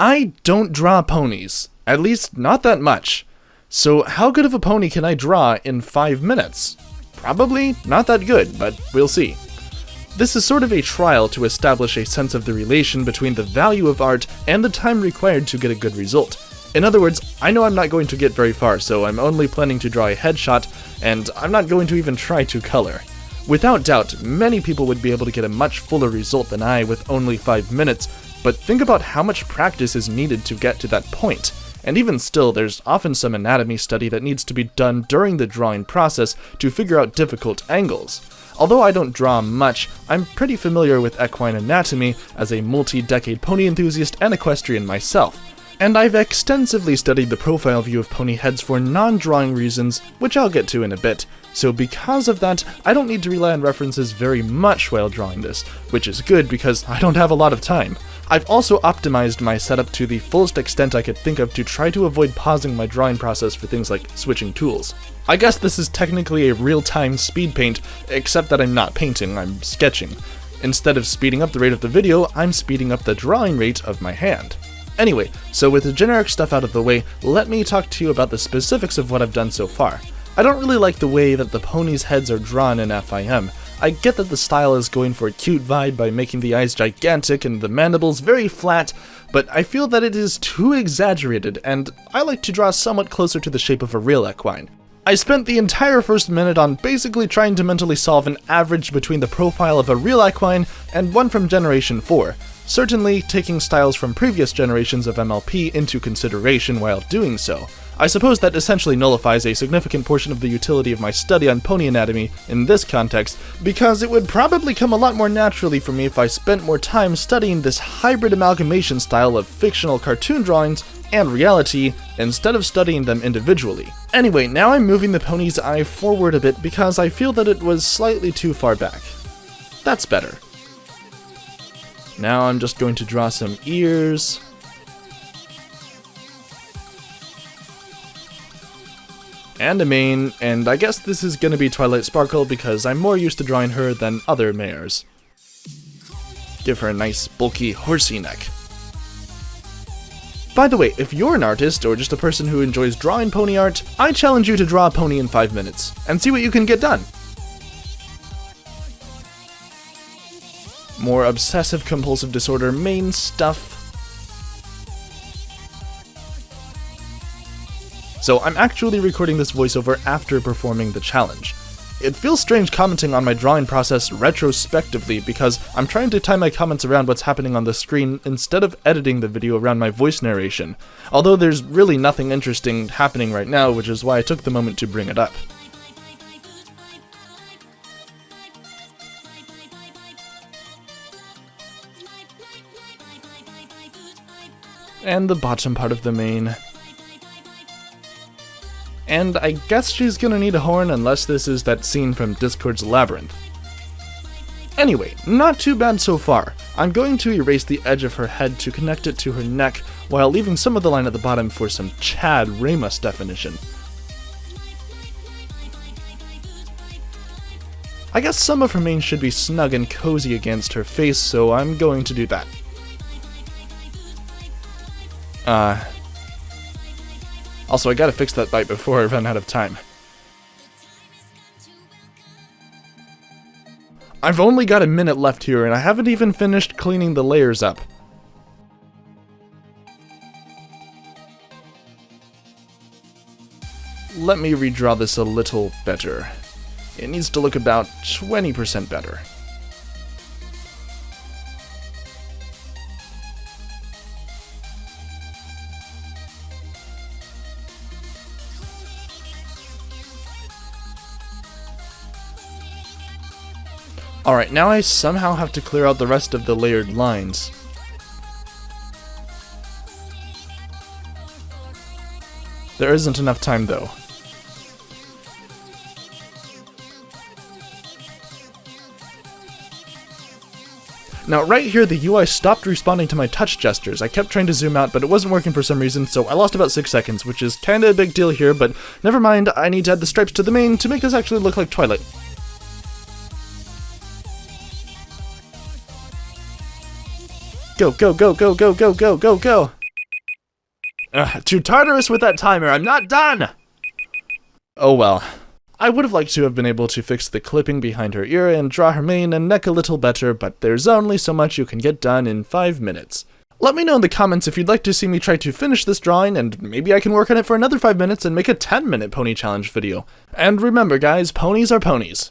I don't draw ponies. At least, not that much. So how good of a pony can I draw in 5 minutes? Probably not that good, but we'll see. This is sort of a trial to establish a sense of the relation between the value of art and the time required to get a good result. In other words, I know I'm not going to get very far, so I'm only planning to draw a headshot, and I'm not going to even try to color. Without doubt, many people would be able to get a much fuller result than I with only 5 minutes, but think about how much practice is needed to get to that point. And even still, there's often some anatomy study that needs to be done during the drawing process to figure out difficult angles. Although I don't draw much, I'm pretty familiar with equine anatomy as a multi-decade pony enthusiast and equestrian myself. And I've extensively studied the profile view of pony heads for non-drawing reasons, which I'll get to in a bit, so because of that, I don't need to rely on references very much while drawing this, which is good because I don't have a lot of time. I've also optimized my setup to the fullest extent I could think of to try to avoid pausing my drawing process for things like switching tools. I guess this is technically a real-time speed paint, except that I'm not painting, I'm sketching. Instead of speeding up the rate of the video, I'm speeding up the drawing rate of my hand. Anyway, so with the generic stuff out of the way, let me talk to you about the specifics of what I've done so far. I don't really like the way that the ponies' heads are drawn in FIM. I get that the style is going for a cute vibe by making the eyes gigantic and the mandibles very flat, but I feel that it is too exaggerated, and I like to draw somewhat closer to the shape of a real equine. I spent the entire first minute on basically trying to mentally solve an average between the profile of a real equine and one from Generation 4, certainly taking styles from previous generations of MLP into consideration while doing so. I suppose that essentially nullifies a significant portion of the utility of my study on pony anatomy in this context, because it would probably come a lot more naturally for me if I spent more time studying this hybrid amalgamation style of fictional cartoon drawings and reality instead of studying them individually. Anyway, now I'm moving the pony's eye forward a bit because I feel that it was slightly too far back. That's better. Now I'm just going to draw some ears. And a mane, and I guess this is gonna be Twilight Sparkle because I'm more used to drawing her than other mares. Give her a nice bulky horsey neck. By the way, if you're an artist or just a person who enjoys drawing pony art, I challenge you to draw a pony in 5 minutes, and see what you can get done. More obsessive compulsive disorder mane stuff. So I'm actually recording this voiceover after performing the challenge. It feels strange commenting on my drawing process retrospectively because I'm trying to tie my comments around what's happening on the screen instead of editing the video around my voice narration, although there's really nothing interesting happening right now, which is why I took the moment to bring it up. And the bottom part of the mane. And I guess she's gonna need a horn unless this is that scene from Discord's Labyrinth. Anyway, not too bad so far. I'm going to erase the edge of her head to connect it to her neck, while leaving some of the line at the bottom for some Chad Ramus definition. I guess some of her mane should be snug and cozy against her face, so I'm going to do that. Uh, also, I gotta fix that bite before I run out of time. I've only got a minute left here, and I haven't even finished cleaning the layers up. Let me redraw this a little better. It needs to look about 20% better. Alright, now I somehow have to clear out the rest of the layered lines. There isn't enough time though. Now right here the UI stopped responding to my touch gestures. I kept trying to zoom out but it wasn't working for some reason so I lost about 6 seconds which is kinda a big deal here but never mind I need to add the stripes to the mane to make this actually look like Twilight. Go, go, go, go, go, go, go, go, go! Ugh, to Tartarus with that timer, I'm not done! Oh well. I would have liked to have been able to fix the clipping behind her ear and draw her mane and neck a little better, but there's only so much you can get done in 5 minutes. Let me know in the comments if you'd like to see me try to finish this drawing, and maybe I can work on it for another 5 minutes and make a 10 minute pony challenge video. And remember guys, ponies are ponies.